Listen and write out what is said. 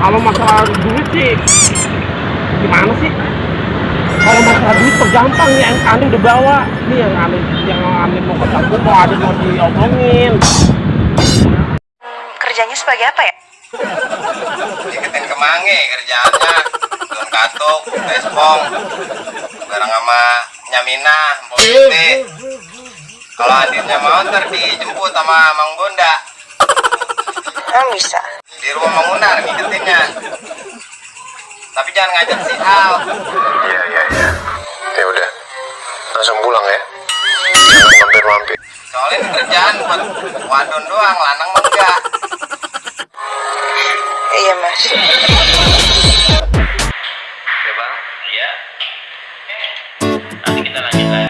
kalau masalah duit sih gimana sih? Kalau masalah duit tuh gampang nih yang aneh udah bawa nih yang aneh yang aneh mau ketemu mau ada mau diomongin. Kerjanya sebagai apa ya? Iketin kemangi kerjaannya. Don katuk, Bareng sama Nyamina, Siti Kalau adiknya mau ntar dijemput sama Mang Bunda Emang bisa di rumah bangunan ngingetinnya. Tapi jangan ngajak si Al. Iya iya iya. Ya udah langsung pulang ya. Mampir-mampir. Soalnya kerjaan buat wadon doang lanang mah enggak. Iya mas. Ya bang. Iya. Nanti kita lanjut lagi